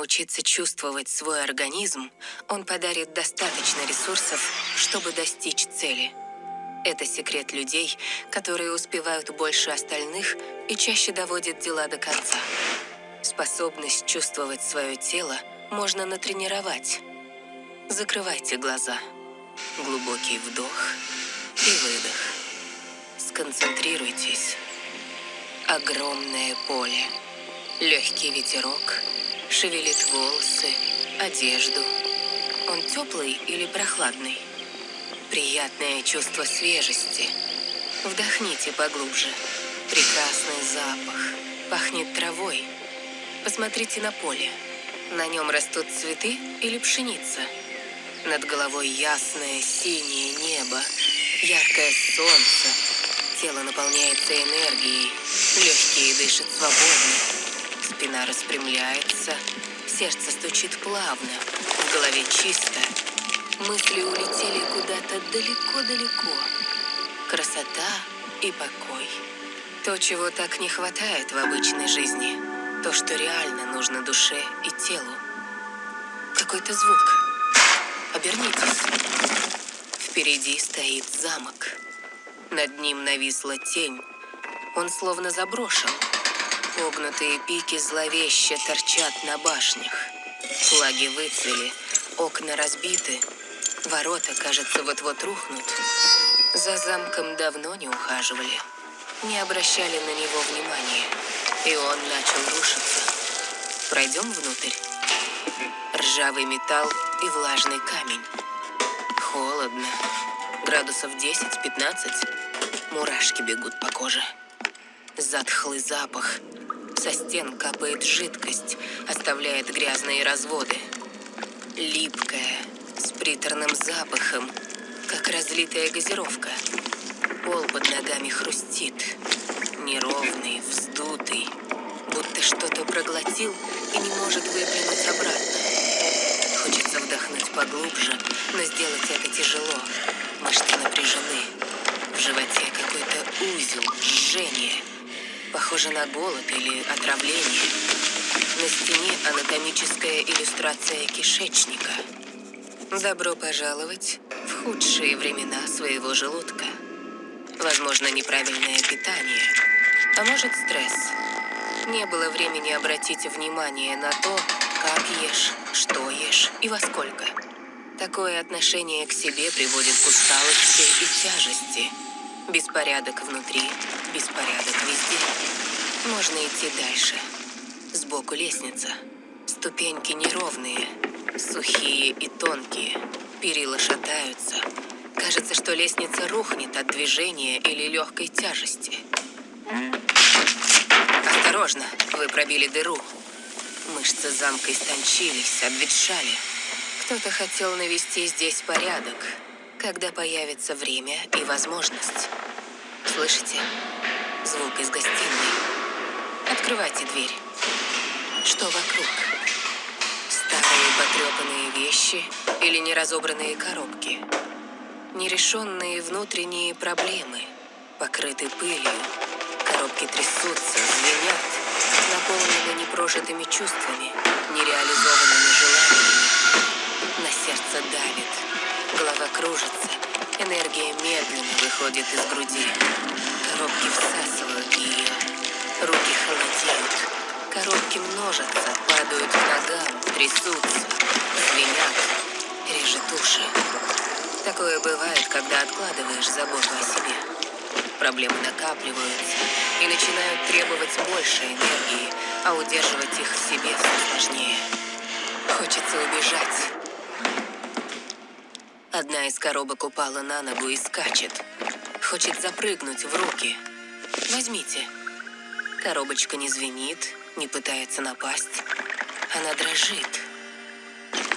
научиться чувствовать свой организм, он подарит достаточно ресурсов, чтобы достичь цели. Это секрет людей, которые успевают больше остальных и чаще доводят дела до конца. Способность чувствовать свое тело можно натренировать. Закрывайте глаза. Глубокий вдох и выдох. Сконцентрируйтесь. Огромное поле. Легкий ветерок шевелит волосы, одежду. Он теплый или прохладный? Приятное чувство свежести. Вдохните поглубже. Прекрасный запах. Пахнет травой. Посмотрите на поле. На нем растут цветы или пшеница. Над головой ясное синее небо, яркое солнце. Тело наполняется энергией, легкие дышат свободно. Спина распрямляется, сердце стучит плавно, в голове чисто. Мысли улетели куда-то далеко-далеко. Красота и покой. То, чего так не хватает в обычной жизни. То, что реально нужно душе и телу. Какой-то звук. Обернитесь. Впереди стоит замок. Над ним нависла тень. Он словно заброшен. Погнутые пики зловеще торчат на башнях. Флаги выцвели, окна разбиты, Ворота, кажется, вот-вот рухнут. За замком давно не ухаживали. Не обращали на него внимания. И он начал рушиться. Пройдем внутрь. Ржавый металл и влажный камень. Холодно. Градусов 10-15. Мурашки бегут по коже. Затхлый запах. Со стен капает жидкость, оставляет грязные разводы. Липкая, с приторным запахом, как разлитая газировка. Пол под ногами хрустит, неровный, вздутый, будто что-то проглотил и не может выплюнуть обратно. Хочется вдохнуть поглубже, но сделать это тяжело. Мышцы напряжены. В животе какой-то узел, жжение. Похоже на голод или отравление. На стене анатомическая иллюстрация кишечника. Добро пожаловать в худшие времена своего желудка. Возможно, неправильное питание, а может стресс. Не было времени обратить внимание на то, как ешь, что ешь и во сколько. Такое отношение к себе приводит к усталости и тяжести. Беспорядок внутри, беспорядок везде. Можно идти дальше. Сбоку лестница. Ступеньки неровные, Сухие и тонкие, перила шатаются. Кажется, что лестница рухнет от движения или легкой тяжести. Осторожно, вы пробили дыру. Мышцы замка истончились, обветшали. Кто-то хотел навести здесь порядок, когда появится время и возможность. Слышите? Звук из гостиной. Открывайте дверь. Что вокруг? Старые потрепанные вещи или неразобранные коробки. Нерешенные внутренние проблемы, покрыты пылью. Коробки трясутся, звенят, наполнены непрожитыми чувствами, нереализованными желаниями. На сердце давит, голова кружится, энергия медленно выходит из груди. Коробки всасывают ее, руки холодеют. Коробки множатся, падают к ногам, трясутся, звенят, режет уши. Такое бывает, когда откладываешь заботу о себе. Проблемы накапливаются и начинают требовать больше энергии, а удерживать их в себе все сложнее. Хочется убежать. Одна из коробок упала на ногу и скачет. Хочет запрыгнуть в руки. Возьмите. Коробочка не звенит, не пытается напасть. Она дрожит.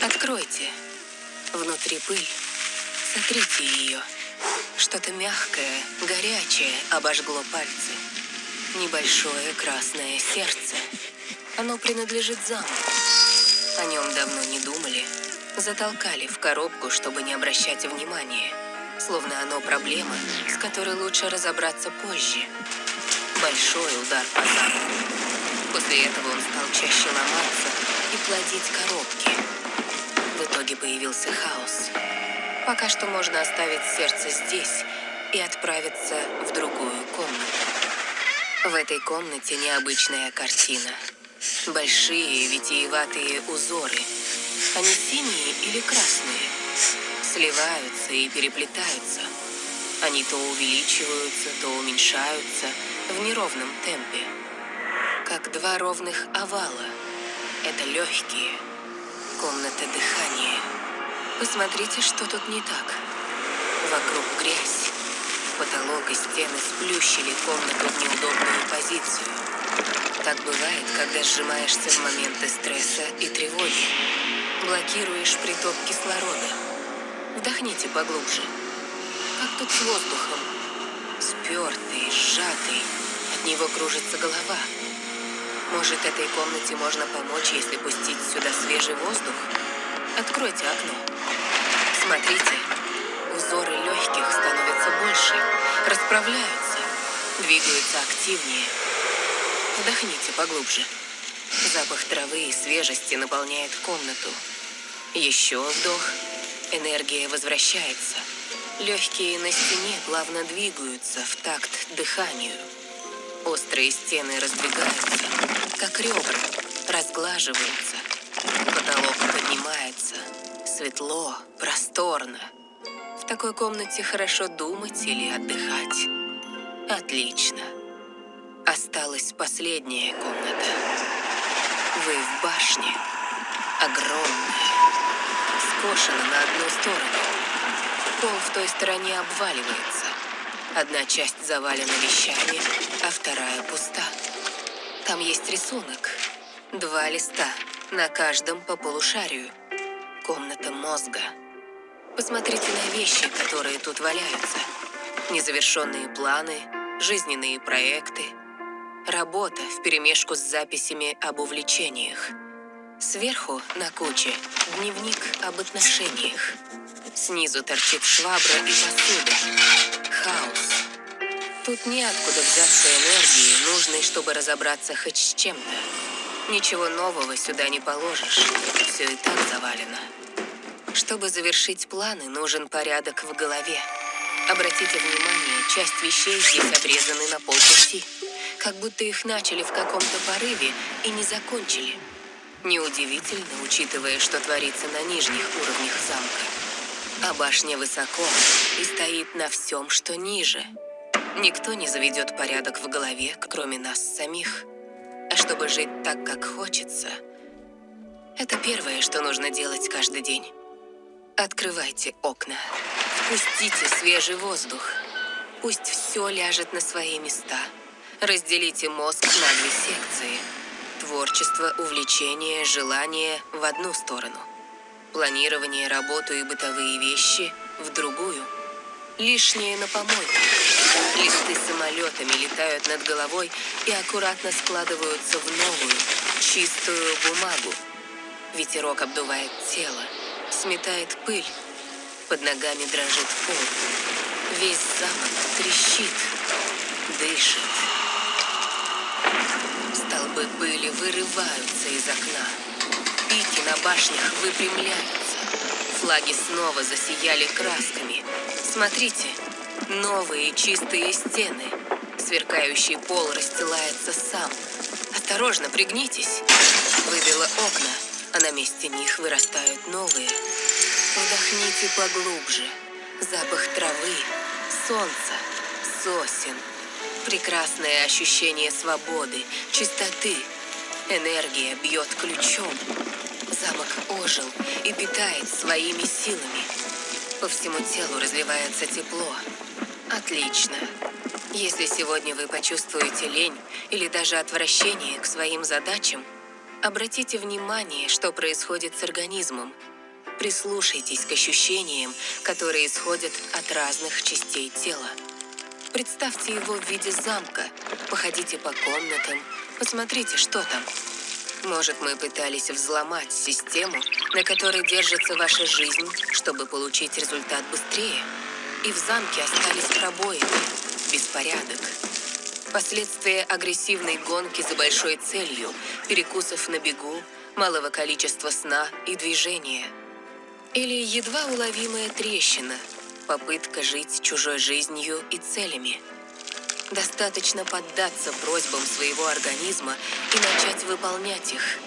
Откройте. Внутри пыль. Сотрите ее. Что-то мягкое, горячее обожгло пальцы. Небольшое красное сердце. Оно принадлежит замку. О нем давно не думали. Затолкали в коробку, чтобы не обращать внимания. Словно оно проблема, с которой лучше разобраться позже. Большой удар по замку. После этого он стал чаще ломаться и плодить коробки. В итоге появился хаос. Пока что можно оставить сердце здесь и отправиться в другую комнату. В этой комнате необычная картина. Большие витиеватые узоры. Они синие или красные? Сливаются и переплетаются. Они то увеличиваются, то уменьшаются в неровном темпе. Как два ровных овала. Это легкие. Комната дыхания. Посмотрите, что тут не так. Вокруг грязь. Потолок и стены сплющили комнату в неудобную позицию. Так бывает, когда сжимаешься в моменты стресса и тревоги. Блокируешь приток кислорода. Вдохните поглубже. Как тут с воздухом? Спертый, сжатый. От него кружится голова. Может, этой комнате можно помочь, если пустить сюда свежий воздух? Откройте окно. Смотрите, узоры легких становятся больше, расправляются, двигаются активнее. Вдохните поглубже. Запах травы и свежести наполняет комнату. Еще вдох. Энергия возвращается. Легкие на стене плавно двигаются в такт дыханию. Острые стены раздвигаются, как ребра, разглаживаются. Потолок поднимается. Светло, просторно. В такой комнате хорошо думать или отдыхать. Отлично. Осталась последняя комната. Вы в башне. Огромная. Скошена на одну сторону. Пол в той стороне обваливается. Одна часть завалена вещами, а вторая пуста. Там есть рисунок. Два листа, на каждом по полушарию. Комната мозга. Посмотрите на вещи, которые тут валяются. Незавершенные планы, жизненные проекты. Работа вперемешку с записями об увлечениях. Сверху на куче дневник об отношениях. Снизу торчит швабра и посуда. Хаос. Тут неоткуда взяться энергии, нужной, чтобы разобраться хоть с чем-то. Ничего нового сюда не положишь. Все и так завалено. Чтобы завершить планы, нужен порядок в голове. Обратите внимание, часть вещей здесь обрезаны на полпути. Как будто их начали в каком-то порыве и не закончили. Неудивительно, учитывая, что творится на нижних уровнях замка. А башня высоко и стоит на всем, что ниже. Никто не заведет порядок в голове, кроме нас самих. А чтобы жить так, как хочется, это первое, что нужно делать каждый день. Открывайте окна. Впустите свежий воздух. Пусть все ляжет на свои места. Разделите мозг на две секции. Творчество, увлечение, желание в одну сторону. Планирование, работу и бытовые вещи в другую. Лишнее на помойку. Листы самолетами летают над головой и аккуратно складываются в новую, чистую бумагу. Ветерок обдувает тело, сметает пыль. Под ногами дрожит пол. Весь замок трещит, дышит. Столбы пыли вырываются из окна. Пики на башнях выпрямляются. Флаги снова засияли красками. Смотрите, новые чистые стены. Сверкающий пол расстилается сам. Осторожно, пригнитесь. Выбило окна, а на месте них вырастают новые. Вдохните поглубже. Запах травы, солнца, сосен. Прекрасное ощущение свободы, чистоты. Энергия бьет ключом. Замок ожил и питает своими силами. По всему телу разливается тепло. Отлично. Если сегодня вы почувствуете лень или даже отвращение к своим задачам, обратите внимание, что происходит с организмом. Прислушайтесь к ощущениям, которые исходят от разных частей тела. Представьте его в виде замка, походите по комнатам, посмотрите, что там. Может, мы пытались взломать систему, на которой держится ваша жизнь, чтобы получить результат быстрее? И в замке остались пробоины, беспорядок. Последствия агрессивной гонки за большой целью, перекусов на бегу, малого количества сна и движения. Или едва уловимая трещина, попытка жить чужой жизнью и целями. Достаточно поддаться просьбам своего организма и начать выполнять их.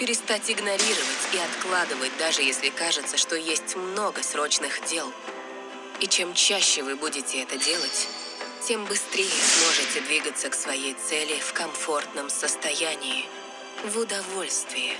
Перестать игнорировать и откладывать, даже если кажется, что есть много срочных дел. И чем чаще вы будете это делать, тем быстрее сможете двигаться к своей цели в комфортном состоянии, в удовольствии.